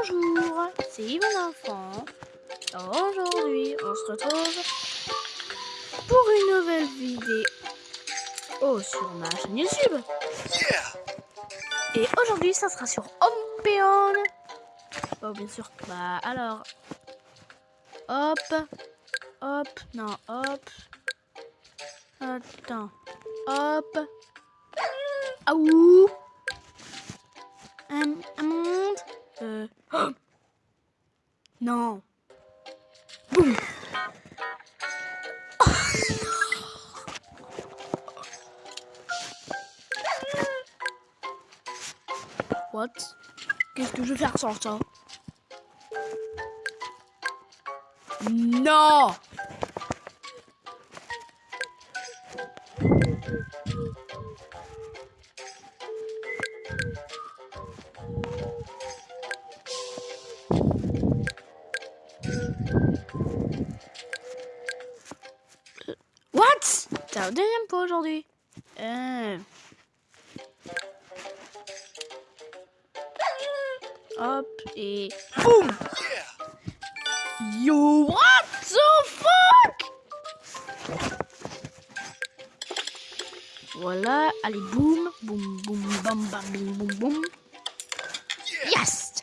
Bonjour, c'est Yvonne Enfant. Aujourd'hui, on se retrouve pour une nouvelle vidéo oh, sur ma chaîne YouTube. Et aujourd'hui, ça sera sur Ompeon. Oh, bien sûr. Bah, alors. Hop. Hop. Non, hop. Attends. Hop. Ah, ouh. Un, un monde. Euh. Non. What? Qu'est-ce que je vais faire sans ça? Non Deuxième fois aujourd'hui. Euh... Hop, et boum Yo, what the fuck? Voilà, allez, boum, boum, boum, bam, bam, boum, boum, boum. Yes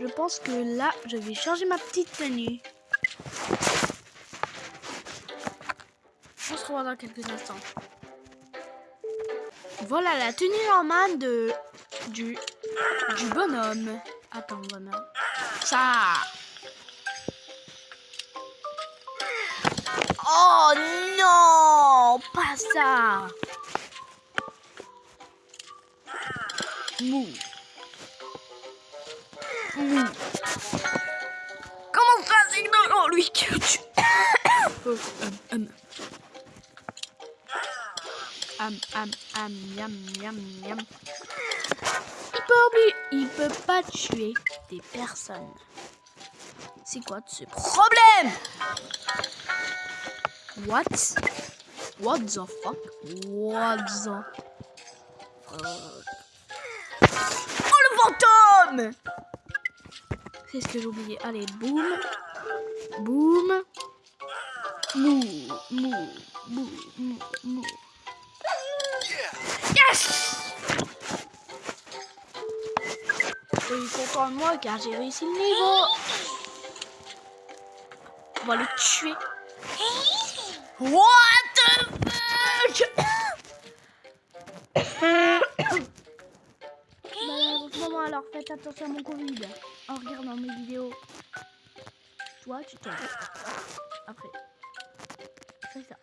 Je pense que là, je vais changer ma petite tenue. On se revoit dans quelques instants. Voilà la tenue normale de du du bonhomme. Attends, bonhomme. Ça. Oh non, pas ça. Mou. Mou. Yam. Il peut oublier, il peut pas tuer des personnes. C'est quoi ce problème? What? What the fuck? What the fuck? Oh le fantôme C'est ce que j'ai oublié? Allez, boum. Boum. Mou, mou, mou, mou, mou. Yes suis content de moi car j'ai réussi le niveau. On va le tuer. What the fuck? Maman, alors faites attention à mon Covid en regardant mes vidéos. Tu t'en Après. C'est ça.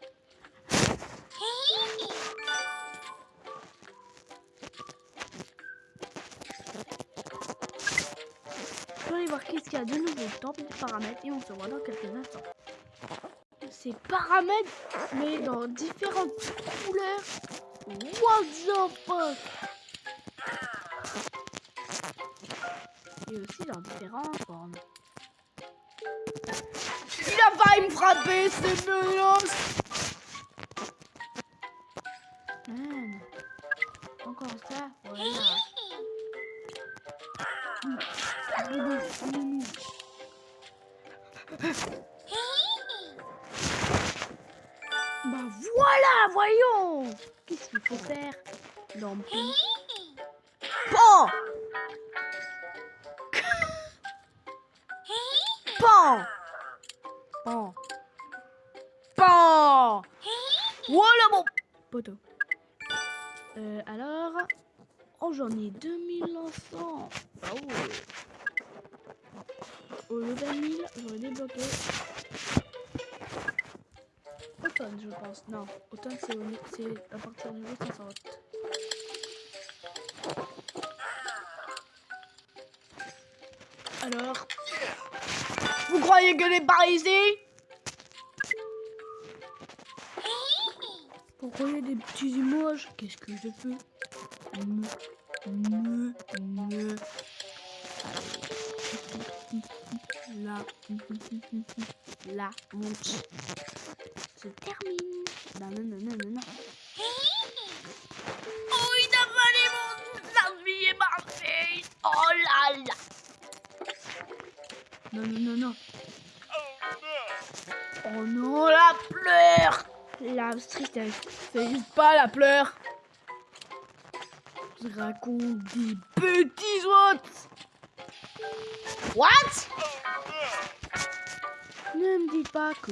Je vais aller voir qu'est-ce qu'il y a de nouveau dans les paramètres et on se voit dans quelques instants. Ces paramètres, mais dans différentes couleurs. What the fuck? Et aussi dans différentes formes. Il a failli me frapper, c'est menace Man. Encore ça, voilà. Bah voilà, voyons. Qu'est-ce qu'il faut faire dans Pan. Pan Pan Pan Voilà mon poteau. Euh, alors... Oh, j'en ai 2900 Ah ouais Au level 1000, j'aurais débloqué... Automne, je pense. Non, automne, c'est à partir du niveau 60. Alors Vous croyez que les par ici Pourquoi il y a des petits images Qu'est-ce que je fais me, me. La, la Non, non. Oh non, la pleure La tristesse. C'est pas la pleure. Je raconte des petits what? What? Ne me dis pas que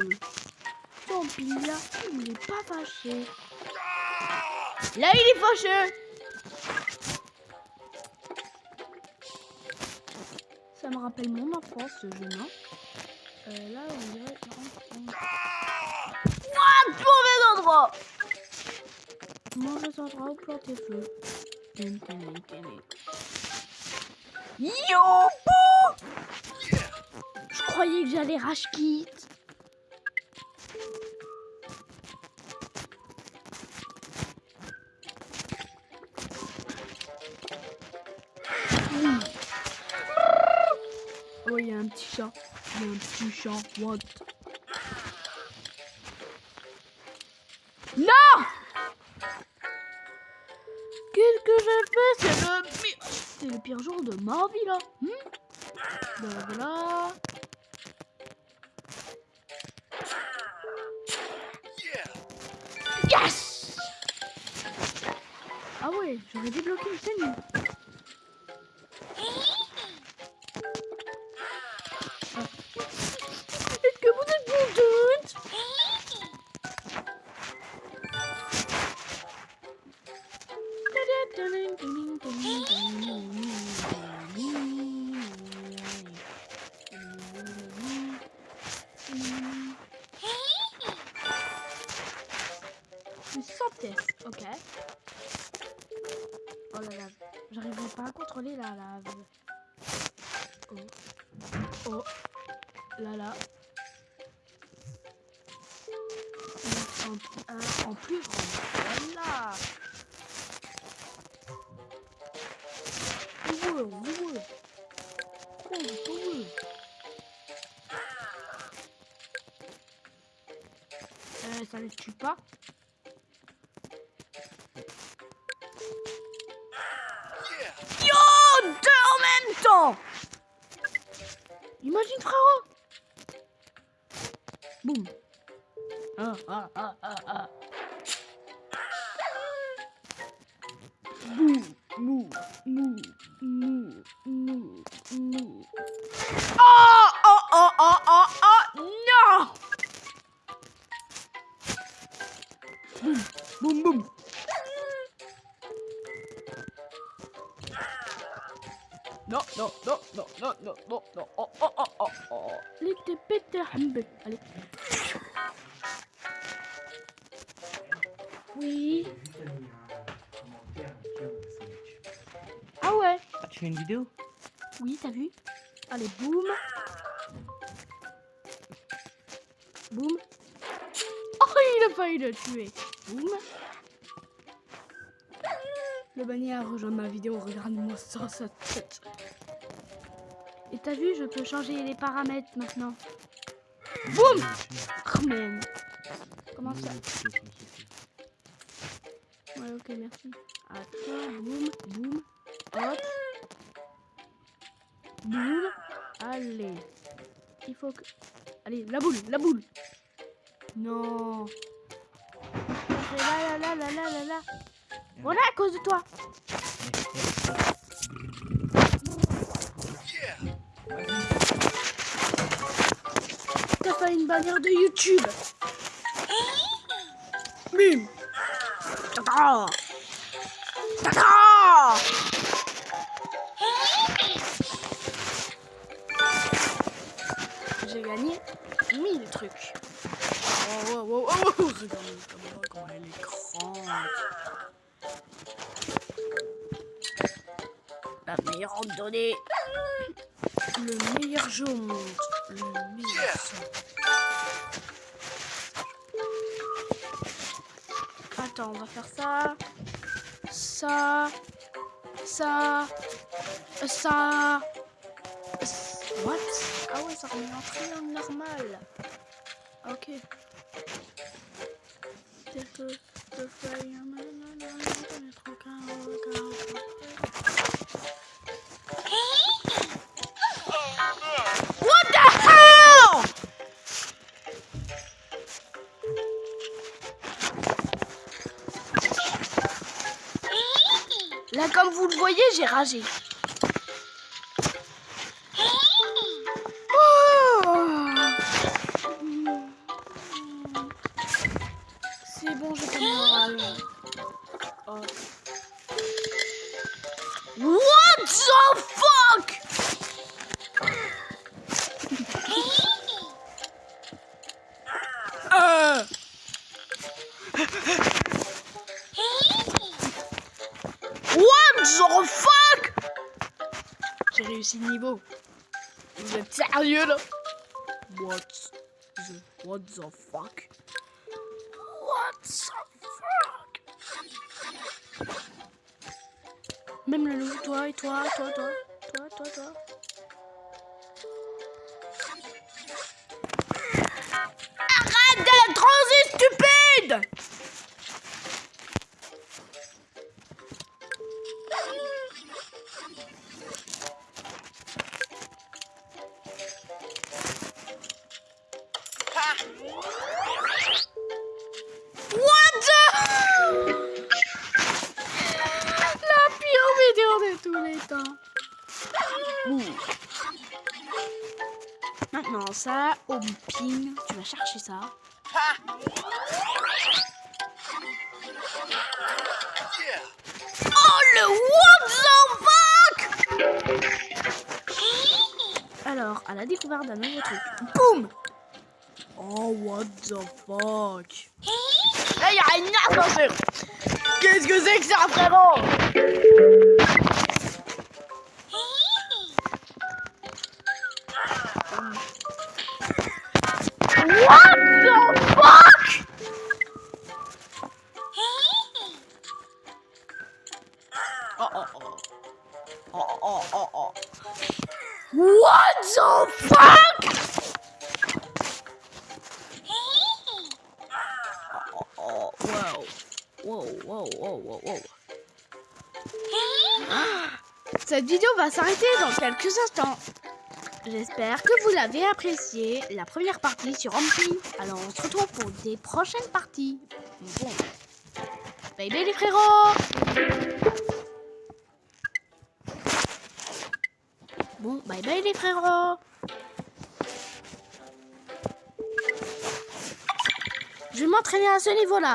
ton là, il n'est pas fâché. Là, il est fâché Ça me rappelle mon enfance, ce jeu, non euh, Là, on dirait... What Mauvais endroit. Mauvais endroit où planter feu. Yo Je croyais que j'allais rage kit. Oh, il y a un petit chat. Il y a un petit chat. What? Non Qu'est-ce que j'ai fait? C'est le pire... C'est le pire jour de ma vie, là. Hmm? Voilà. Yes Ah ouais, j'aurais débloqué une scène. Ok? Oh la lave. J'arriverai pas à contrôler la lave. Oh. Oh. Là là. En, en plus grand. Voilà. Wow, wow. Oh, Euh, ça ne tue pas? Imagine, frérot Boum Ah, ah, ah, ah, ah. Oh, oh, oh, oh, oh, oh, non boum, boum non, non, non, non, non, non, non, non. Oh, oh, oh, oh, oh. Lite Peter Allez. Oui. Ah ouais. Ah, tu fais une vidéo? Oui, t'as vu? Allez, boum. Boum. Oh, il a failli le tuer. Boum. Le bannière a rejoint ma vidéo, regarde-moi ça, sa tête. Et t'as vu, je peux changer les paramètres maintenant. Boum oh, Comment ça Ouais, ok, merci. Attends, boum, boum, hop. Boum. Allez. Il faut que... Allez, la boule, la boule. Non. Là, là, là, là, là, là, là. Voilà à cause de toi. T'as fait une bannière de YouTube. Bim. Tata. Tata. J'ai gagné 1000 trucs. Oh, oh, oh, oh, oh. Regardez comment elle est grande. La meilleure randonnée. Le meilleur jeu au monde. Le meilleur Attends, on va faire ça. Ça. Ça. Ça. What Ah ouais, ça remet en triangle normal. Ok. Quelques de voyez, j'ai ragé. Oh C'est bon, j'ai pas moral. Oh. What the fuck? Niveau. Vous êtes sérieux là? What the, what the fuck? What the fuck? Même le loup, toi et toi, toi, toi, toi, toi, toi. Au ping, tu vas chercher ça. Oh le what the fuck Alors, à la découverte d'un nouveau truc. Boum! Oh what the fuck? Là y'a une ascenseur Qu'est-ce que c'est que ça frérot? What the fuck? Oh oh oh. Oh oh oh oh. What the fuck? Oh, wow, wow, wow, wow. Cette vidéo va s'arrêter dans quelques instants. J'espère que vous l'avez apprécié, la première partie sur Ampli. Alors on se retrouve pour des prochaines parties. Bon. Bye bye les frérots Bon, bye bye les frérots Je vais m'entraîner à ce niveau-là.